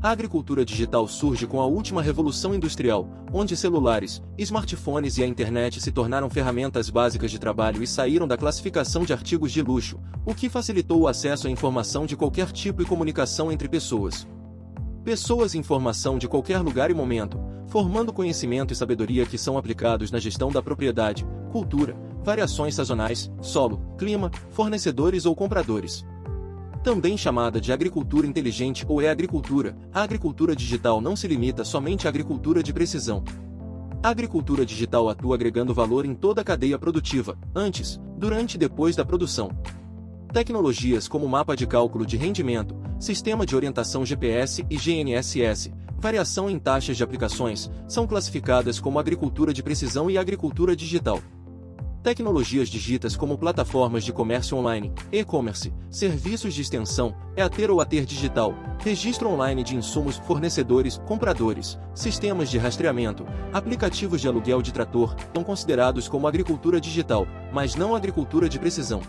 A agricultura digital surge com a última revolução industrial, onde celulares, smartphones e a internet se tornaram ferramentas básicas de trabalho e saíram da classificação de artigos de luxo, o que facilitou o acesso à informação de qualquer tipo e comunicação entre pessoas. Pessoas e informação de qualquer lugar e momento, formando conhecimento e sabedoria que são aplicados na gestão da propriedade, cultura, variações sazonais, solo, clima, fornecedores ou compradores também chamada de agricultura inteligente ou e-agricultura, a agricultura digital não se limita somente à agricultura de precisão. A agricultura digital atua agregando valor em toda a cadeia produtiva, antes, durante e depois da produção. Tecnologias como mapa de cálculo de rendimento, sistema de orientação GPS e GNSS, variação em taxas de aplicações, são classificadas como agricultura de precisão e agricultura digital. Tecnologias digitas como plataformas de comércio online, e-commerce, serviços de extensão, EATER ou ATER digital, registro online de insumos, fornecedores, compradores, sistemas de rastreamento, aplicativos de aluguel de trator, são considerados como agricultura digital, mas não agricultura de precisão.